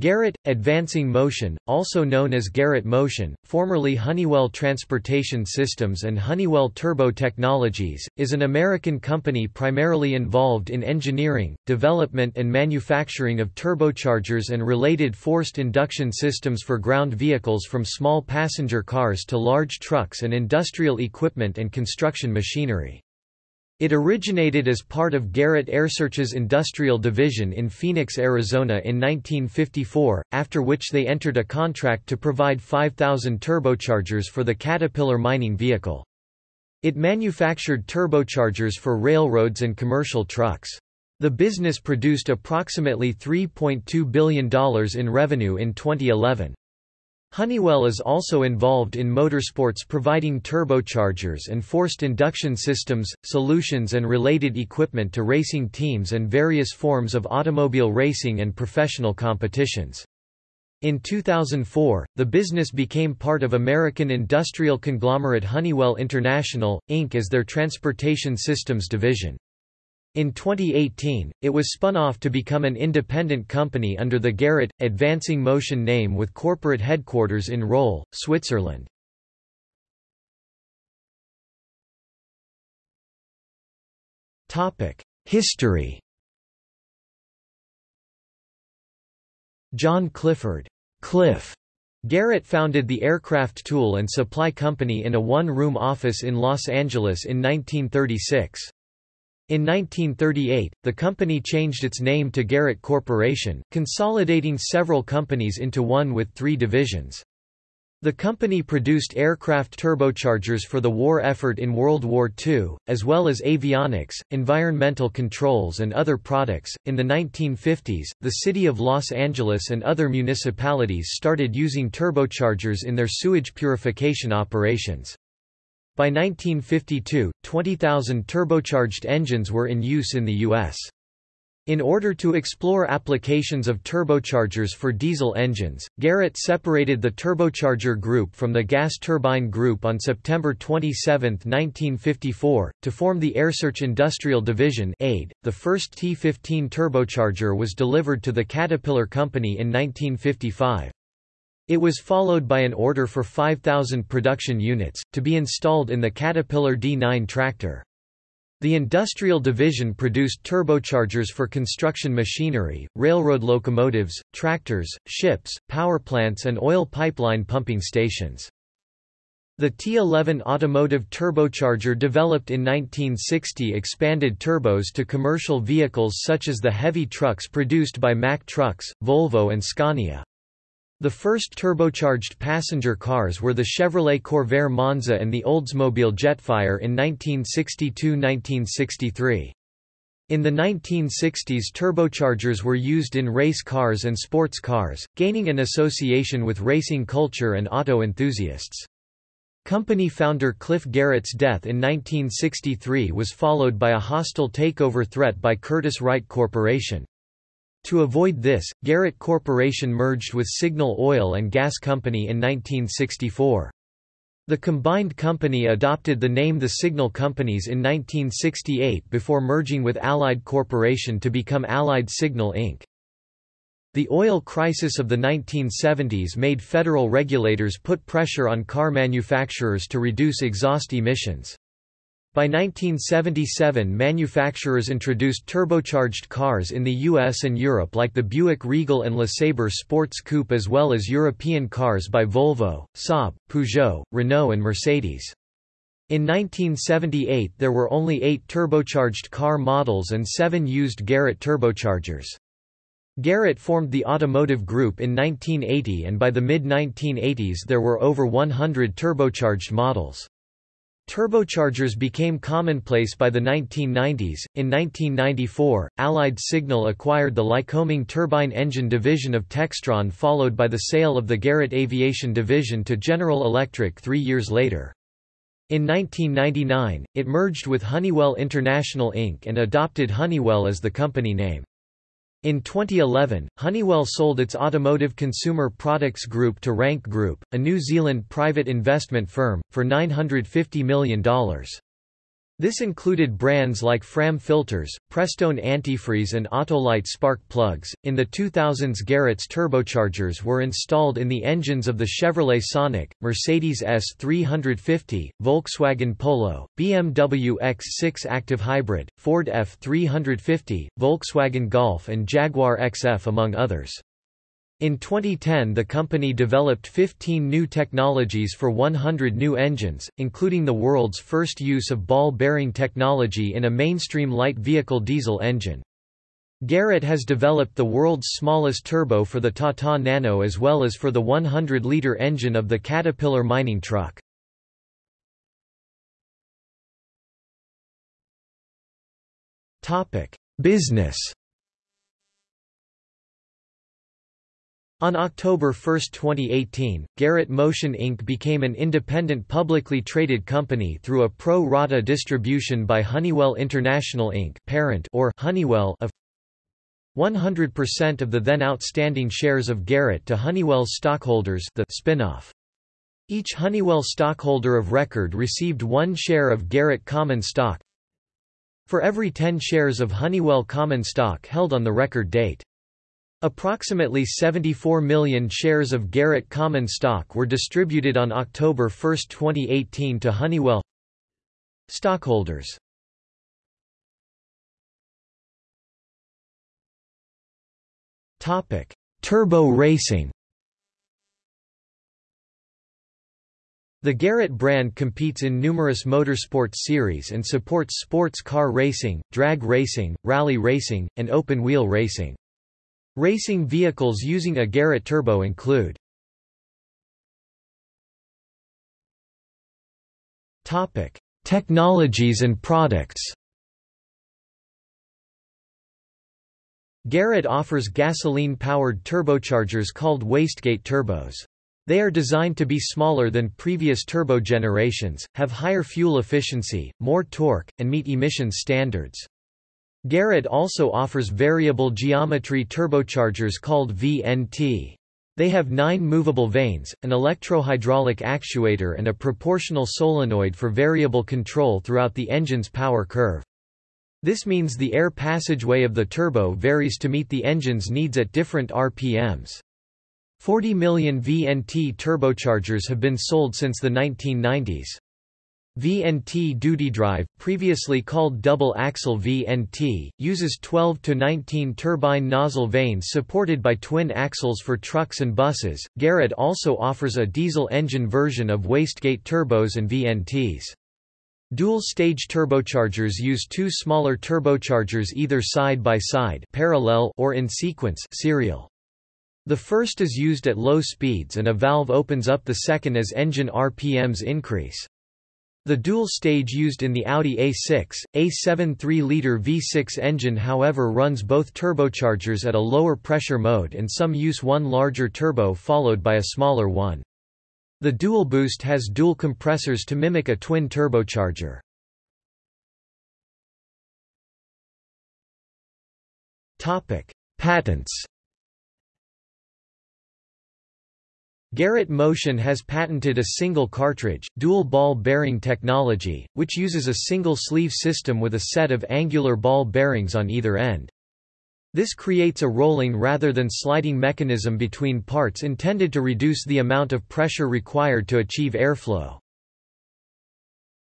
Garrett, Advancing Motion, also known as Garrett Motion, formerly Honeywell Transportation Systems and Honeywell Turbo Technologies, is an American company primarily involved in engineering, development and manufacturing of turbochargers and related forced induction systems for ground vehicles from small passenger cars to large trucks and industrial equipment and construction machinery. It originated as part of Garrett AiResearch's industrial division in Phoenix, Arizona in 1954, after which they entered a contract to provide 5,000 turbochargers for the Caterpillar mining vehicle. It manufactured turbochargers for railroads and commercial trucks. The business produced approximately $3.2 billion in revenue in 2011. Honeywell is also involved in motorsports providing turbochargers and forced induction systems, solutions and related equipment to racing teams and various forms of automobile racing and professional competitions. In 2004, the business became part of American industrial conglomerate Honeywell International, Inc. as their transportation systems division. In 2018, it was spun off to become an independent company under the Garrett, Advancing Motion name with corporate headquarters in Rolle, Switzerland. History John Clifford Cliff Garrett founded the Aircraft Tool and Supply Company in a one-room office in Los Angeles in 1936. In 1938, the company changed its name to Garrett Corporation, consolidating several companies into one with three divisions. The company produced aircraft turbochargers for the war effort in World War II, as well as avionics, environmental controls, and other products. In the 1950s, the city of Los Angeles and other municipalities started using turbochargers in their sewage purification operations. By 1952, 20,000 turbocharged engines were in use in the U.S. In order to explore applications of turbochargers for diesel engines, Garrett separated the turbocharger group from the gas turbine group on September 27, 1954, to form the AiResearch Industrial Division (AID). The first T-15 turbocharger was delivered to the Caterpillar Company in 1955. It was followed by an order for 5,000 production units, to be installed in the Caterpillar D9 tractor. The industrial division produced turbochargers for construction machinery, railroad locomotives, tractors, ships, power plants and oil pipeline pumping stations. The T11 automotive turbocharger developed in 1960 expanded turbos to commercial vehicles such as the heavy trucks produced by Mack Trucks, Volvo and Scania. The first turbocharged passenger cars were the Chevrolet Corvair Monza and the Oldsmobile Jetfire in 1962–1963. In the 1960s turbochargers were used in race cars and sports cars, gaining an association with racing culture and auto enthusiasts. Company founder Cliff Garrett's death in 1963 was followed by a hostile takeover threat by Curtiss-Wright Corporation. To avoid this, Garrett Corporation merged with Signal Oil and Gas Company in 1964. The combined company adopted the name The Signal Companies in 1968 before merging with Allied Corporation to become Allied Signal Inc. The oil crisis of the 1970s made federal regulators put pressure on car manufacturers to reduce exhaust emissions. By 1977 manufacturers introduced turbocharged cars in the US and Europe like the Buick Regal and LeSabre Sports Coupe as well as European cars by Volvo, Saab, Peugeot, Renault and Mercedes. In 1978 there were only eight turbocharged car models and seven used Garrett turbochargers. Garrett formed the automotive group in 1980 and by the mid-1980s there were over 100 turbocharged models. Turbochargers became commonplace by the 1990s. In 1994, Allied Signal acquired the Lycoming turbine engine division of Textron, followed by the sale of the Garrett Aviation division to General Electric three years later. In 1999, it merged with Honeywell International Inc. and adopted Honeywell as the company name. In 2011, Honeywell sold its automotive consumer products group to Rank Group, a New Zealand private investment firm, for $950 million. This included brands like Fram filters, Prestone antifreeze and Autolite spark plugs. In the 2000s Garrett's turbochargers were installed in the engines of the Chevrolet Sonic, Mercedes S350, Volkswagen Polo, BMW X6 Active Hybrid, Ford F350, Volkswagen Golf and Jaguar XF among others. In 2010 the company developed 15 new technologies for 100 new engines, including the world's first use of ball bearing technology in a mainstream light vehicle diesel engine. Garrett has developed the world's smallest turbo for the Tata Nano as well as for the 100-litre engine of the Caterpillar mining truck. Business On October 1, 2018, Garrett Motion Inc. became an independent publicly traded company through a pro rata distribution by Honeywell International Inc. parent or Honeywell of 100% of the then outstanding shares of Garrett to Honeywell's stockholders the spin-off. Each Honeywell stockholder of record received one share of Garrett common stock for every 10 shares of Honeywell common stock held on the record date. Approximately 74 million shares of Garrett common stock were distributed on October 1, 2018 to Honeywell stockholders. Topic: Turbo racing. The Garrett brand competes in numerous motorsports series and supports sports car racing, drag racing, rally racing, and open-wheel racing. Racing vehicles using a Garrett turbo include Technologies and products. Garrett offers gasoline-powered turbochargers called wastegate turbos. They are designed to be smaller than previous turbo generations, have higher fuel efficiency, more torque, and meet emissions standards. Garrett also offers variable geometry turbochargers called VNT. They have nine movable vanes, an electrohydraulic actuator and a proportional solenoid for variable control throughout the engine's power curve. This means the air passageway of the turbo varies to meet the engine's needs at different RPMs. 40 million VNT turbochargers have been sold since the 1990s. VNT duty drive, previously called double-axle VNT, uses 12 to 19 turbine nozzle vanes supported by twin axles for trucks and buses. Garrett also offers a diesel engine version of wastegate turbos and VNTs. Dual-stage turbochargers use two smaller turbochargers either side by side, parallel or in sequence, serial. The first is used at low speeds and a valve opens up the second as engine RPMs increase. The dual stage used in the Audi A6, A7 3-liter V6 engine however runs both turbochargers at a lower pressure mode and some use one larger turbo followed by a smaller one. The dual boost has dual compressors to mimic a twin turbocharger. Patents Garrett Motion has patented a single cartridge, dual ball bearing technology, which uses a single sleeve system with a set of angular ball bearings on either end. This creates a rolling rather than sliding mechanism between parts intended to reduce the amount of pressure required to achieve airflow.